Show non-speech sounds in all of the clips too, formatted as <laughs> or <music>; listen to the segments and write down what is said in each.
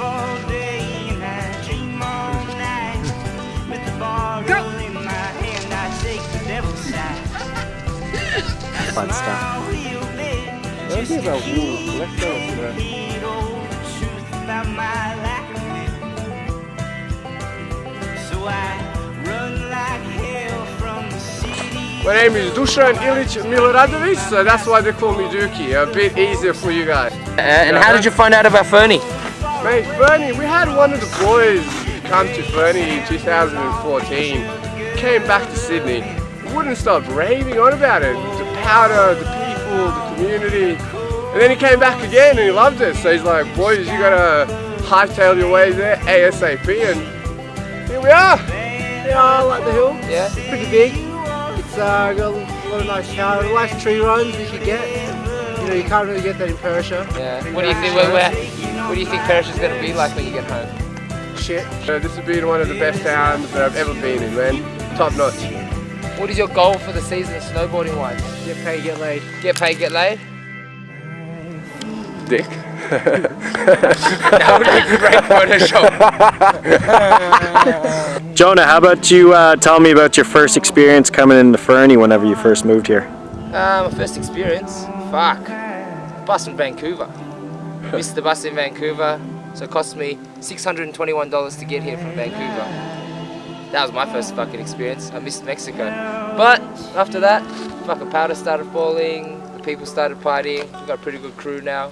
all day and I dream all night with the bottle in my hand. I take the devil's side. Fun stuff. My real bed Don't be about wool. Let's go. bro. hid all the truth about my lack of it. So I run like hell from the city. My name is Dusan Ilic Miloradovic, so that's why they call me Dookie. A bit easier for you guys. Uh, and how did you find out about Fernie? Mate, Fernie, we had one of the boys come to Fernie in 2014. Came back to Sydney. Wouldn't stop raving on about it. The powder, the people, the community. And then he came back again and he loved it. So he's like, boys, you gotta hightail your way there ASAP. And here we are. Yeah, I like the hill. Yeah. It's pretty big. It's uh, got a lot of nice showers, nice tree runs you should get. You know, you can't really get that in Perisher. Yeah. What do you think? Where, where, what do you think Perisher is going to be like when you get home? Shit. Uh, this has been one of the best towns that I've ever been in, man. Top notch. What is your goal for the season, snowboarding wise? Get paid, get laid. Get paid, get laid. Dick. That would be great Photoshop. Jonah, how about you uh, tell me about your first experience coming into Fernie whenever you first moved here? Uh, my first experience, fuck, bus in Vancouver. Missed the bus in Vancouver, so it cost me $621 to get here from Vancouver. That was my first fucking experience. I missed Mexico. But after that, fucking powder started falling, the people started partying, we got a pretty good crew now.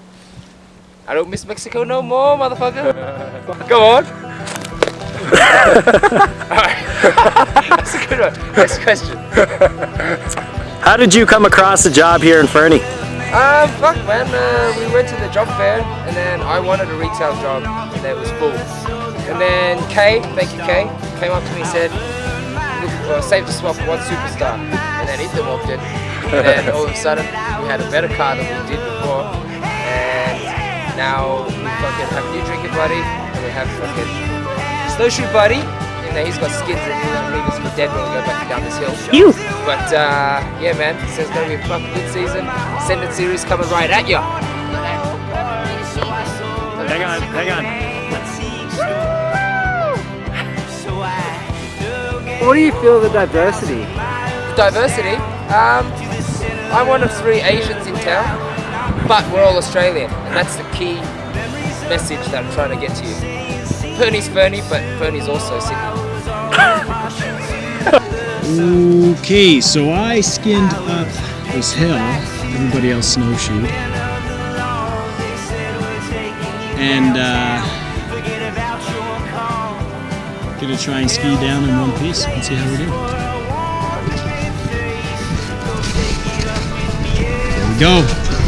I don't miss Mexico no more, motherfucker. <laughs> Go on. Alright. <laughs> That's a good one. Next question. How did you come across a job here in Fernie? Um, fuck man, uh, we went to the job fair and then I wanted a retail job and it was full. And then Kay, thank you Kay, came up to me and said, look, uh, save the swap for one superstar. And then Ethan walked in and then all of a sudden we had a better car than we did before and now we fucking have a new drinking buddy and we have fucking snowshoe buddy and then he's got skins and he's gonna leave us for dead when we go back down this hill. You. But uh, yeah, man, so it's gonna be a fucking good season. Sending series coming right at you. Hang on, hang on. What do you feel of the diversity? Diversity. Um, I'm one of three Asians in town, but we're all Australian, and that's the key message that I'm trying to get to you. Fernie's Fernie, but Fernie's also Sydney. Okay, so I skinned up this hill. Everybody else snowshoed. And uh, gonna try and ski down in one piece and see how we do. There we go.